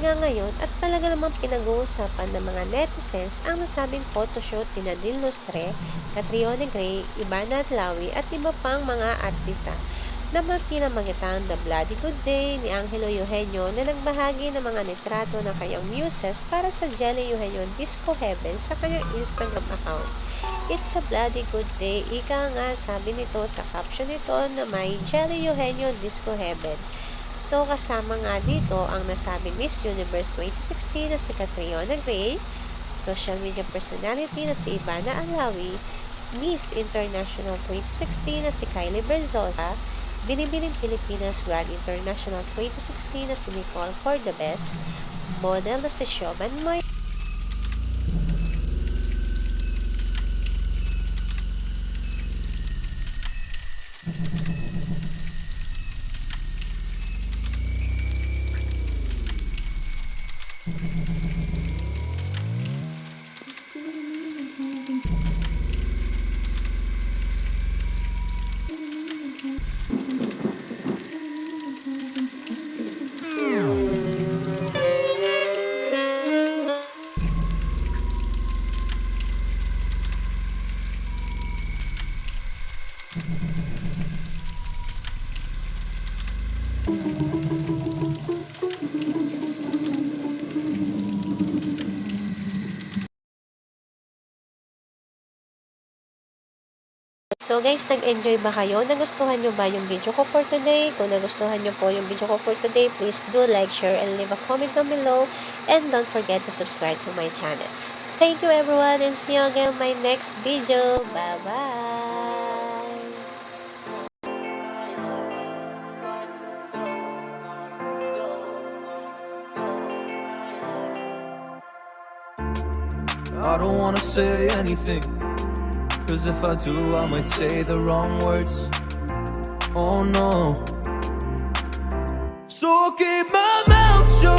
nga ngayon at talaga namang pinag-uusapan ng mga netizens ang nasabing photoshoot ni Nadine Lustre, Catriona Gray, Ivana Atlawi at iba pang mga artista na pinamagitan The Bloody Good Day ni Angelo Eugenio na nagbahagi ng mga litrato ng kanyang muses para sa Jelly Eugenio Disco Heaven sa kanyang Instagram account. It's a bloody good day. Ika nga sabi nito sa caption nito na may Jelly Eugenio Disco Heaven. So, kasama nga dito ang nasabing Miss Universe 2016 na si Catriona Gray, social media personality na si Ivana Alawi, Miss International 2016 na si Kylie Berzosa, Binibining Pilipinas Grand International 2016 na si Nicole Cordobes, model na si Shoban Moy, So guys, nag-enjoy ba kayo? Nagustuhan nyo ba yung video ko for today? Kung nagustuhan nyo po yung video ko for today, please do like, share, and leave a comment down below. And don't forget to subscribe to my channel. Thank you everyone and see you again in my next video. Bye-bye! I don't wanna say anything Cause if I do I might say the wrong words. Oh no. So keep my mouth shut